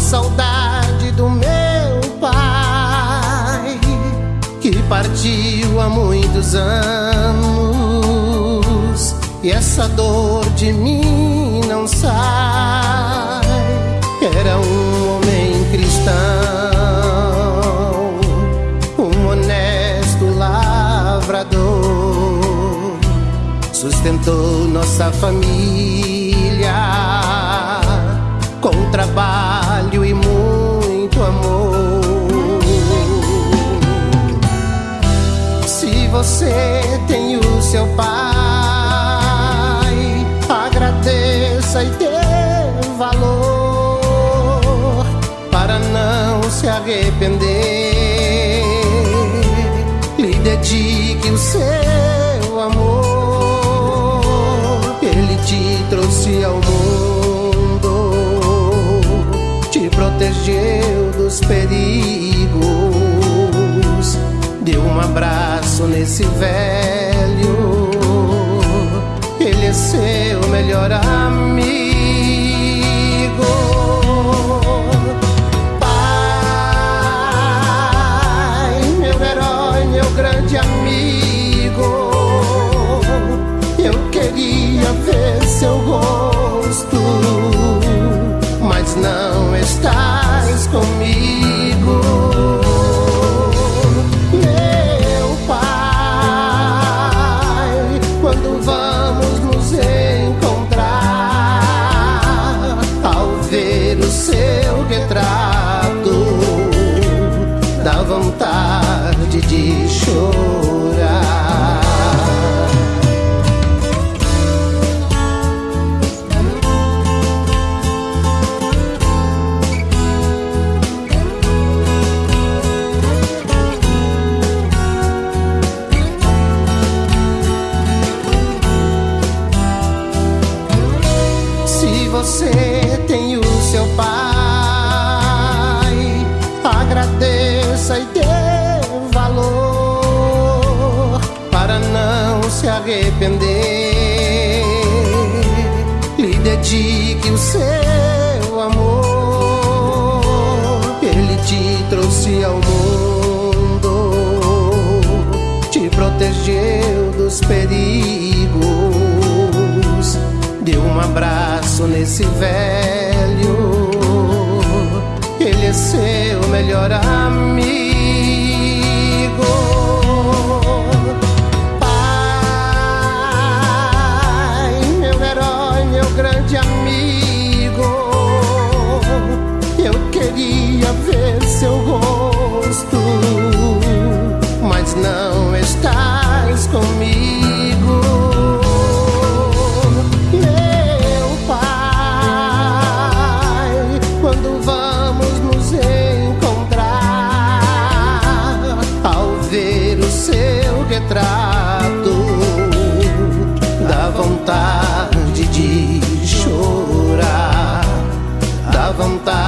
saudade do meu pai que partiu há muitos anos. E essa dor de mim não sai. Era um homem cristão, um honesto lavrador, sustentou nossa família com trabalho. Você tem o seu pai, agradeça e dê valor para não se arrepender. Lhe dedique o seu amor, ele te trouxe ao mundo, te protegeu dos perigos, deu um abraço nesse velho. Ele é seu melhor amigo. Dá vontade de chorar. Se você tem o arrepender. Lhe dedique o seu amor, ele te trouxe ao mundo, te protegeu dos perigos deu um abraço nesse velho. Ele é seu melhor amigo.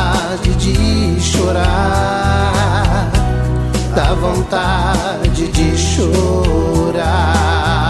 vontade de chorar, dá vontade de chorar.